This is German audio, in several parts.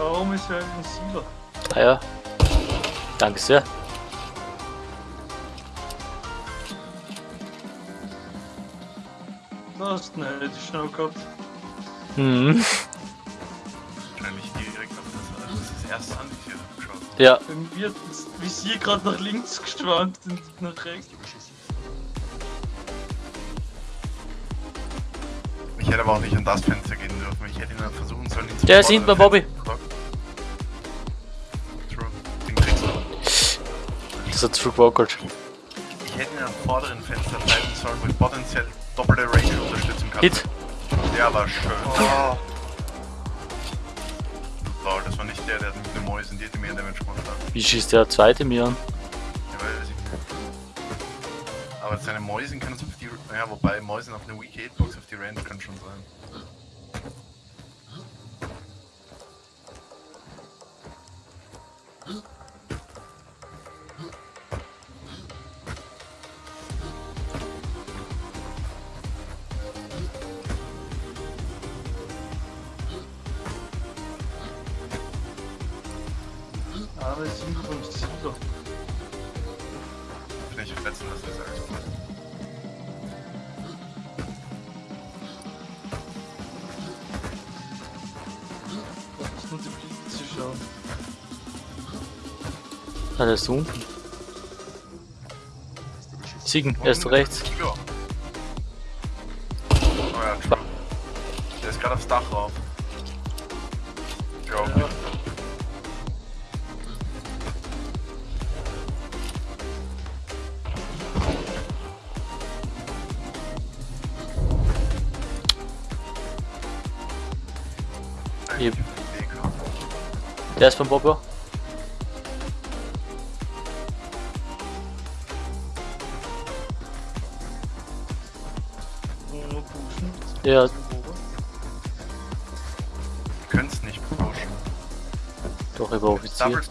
Warum ist er ein Silo? Ah ja. Danke sehr. Du hast ihn halt schnell gehabt. Mhm. Wahrscheinlich direkt auf das, also das, ist das erste an, ich geschossen Ja. Bei mir das Visier gerade nach links geschwankt und nach rechts. Hätte aber auch nicht an das Fenster gehen dürfen. Ich hätte ihn dann versuchen sollen, ihn zu Der ist hinten bei Bobby. True. Den kriegst du. Das hat zurückgewackelt. Ich hätte ihn am vorderen Fenster bleiben sollen, wo ich potenziell doppelte Range-Unterstützung hatte. Hit. Der war schön. Oh. Lol, das war nicht der, der mit den Mäusen die mehr Damage gemacht hat. Wie schießt der zweite mir an? Aber seine Mäusen können es auf die. Ja, wobei Mäusen auf eine Weak 8 auf die Range kann schon sein. Aber 7 von 7 zu schauen. Ah, der ist da unten. Siegen, er ist rechts. Ja. Oh ja, true. Der ist gerade aufs Dach rauf. Ja, Ja. Yep. Der ist beim Bobber. Nur pushen. Ja, es nicht pushen. doch über Offizier. Double.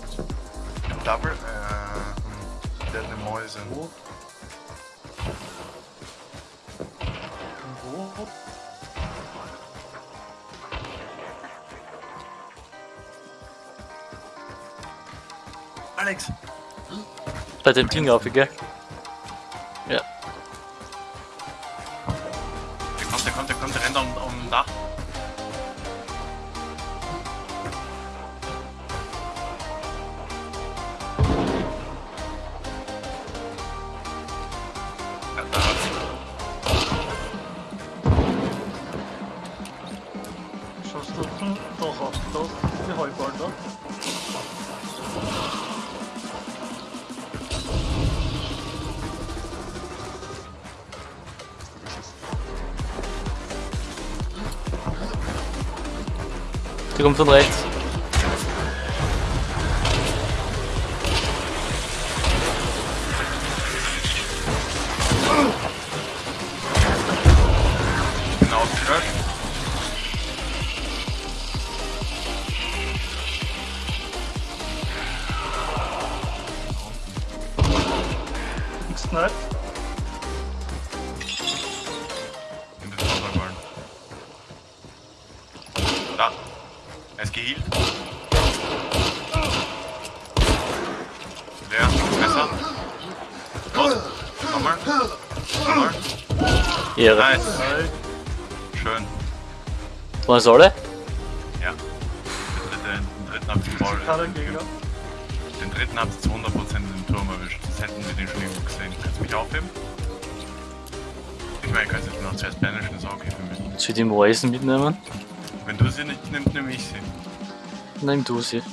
Double. Äh. Der hat eine Mäuse. Wo? Alex! Bei dem Ding auf, gell? Ja. Der kommt, der kommt, der kommt, der rennt um, um Dach. Schaust du hm, doch auf, da, die Heuball da. Der kommt von rechts. Ich bin ausgelöscht. Er ist geheilt. Leer. Messer. Los. Nochmal. Nochmal. Ehre. Nice. Schön. Waren es alle? Ja. Den dritten, den dritten habt ihr Gegner. Den dritten habt ihr zu 100% in den Turm erwischt. Das hätten wir den schon irgendwo gesehen. Kannst du mich aufheben? Ich meine, ich kann jetzt noch zuerst banishen, ist auch okay für mich. Soll ich die Mäusen mitnehmen? Wenn du sie nicht nimmst, nehme ich sie. Nimm du sie.